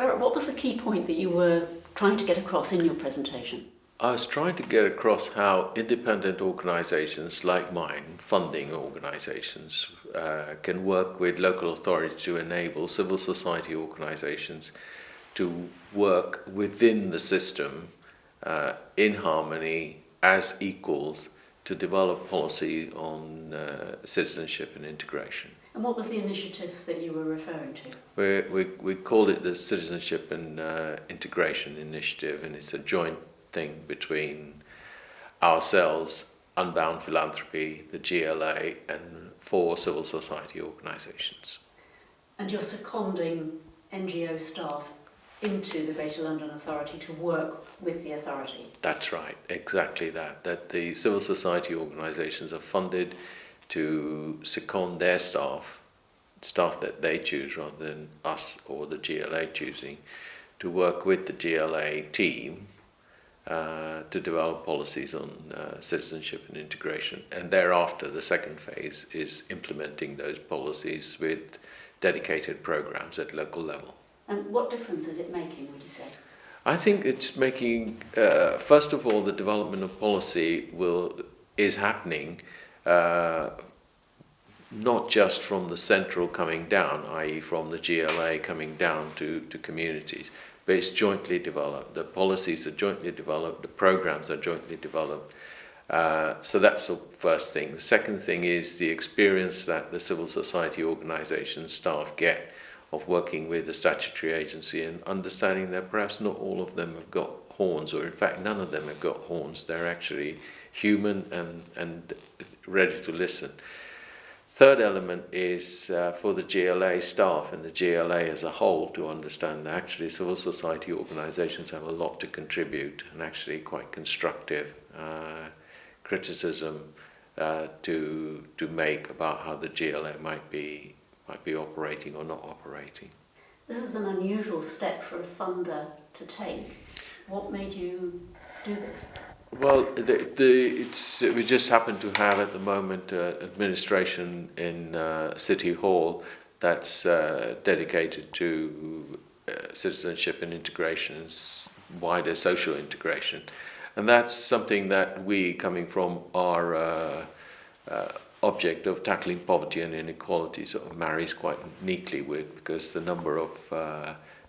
Bharat, what was the key point that you were trying to get across in your presentation? I was trying to get across how independent organisations like mine, funding organisations, uh, can work with local authorities to enable civil society organisations to work within the system uh, in harmony as equals to develop policy on uh, citizenship and integration. And what was the initiative that you were referring to? We, we, we called it the Citizenship and uh, Integration Initiative, and it's a joint thing between ourselves, Unbound Philanthropy, the GLA, and four civil society organisations. And you're seconding NGO staff into the Greater London Authority to work with the authority? That's right, exactly that. That the civil society organisations are funded to second their staff, staff that they choose rather than us or the GLA choosing, to work with the GLA team uh, to develop policies on uh, citizenship and integration. And thereafter, the second phase is implementing those policies with dedicated programs at local level. And what difference is it making, would you say? I think it's making, uh, first of all, the development of policy will is happening uh, not just from the central coming down, i.e. from the GLA coming down to, to communities, but it's jointly developed. The policies are jointly developed, the programs are jointly developed. Uh, so that's the first thing. The second thing is the experience that the civil society organisations staff get of working with the statutory agency and understanding that perhaps not all of them have got horns, or in fact none of them have got horns. They're actually human and, and ready to listen. Third element is uh, for the GLA staff and the GLA as a whole to understand that actually civil society organisations have a lot to contribute and actually quite constructive uh, criticism uh, to to make about how the GLA might be might be operating or not operating. This is an unusual step for a funder to take. What made you do this? Well, the, the, it's, we just happen to have at the moment uh, administration in uh, City Hall that's uh, dedicated to uh, citizenship and integration, wider social integration. And that's something that we, coming from our uh, uh, object of tackling poverty and inequality, sort of marries quite neatly with, because the number of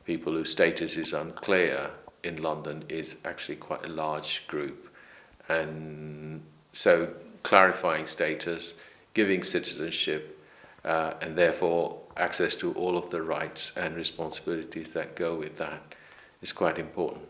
people whose status is unclear in London is actually quite a large group and so clarifying status, giving citizenship, uh, and therefore access to all of the rights and responsibilities that go with that is quite important.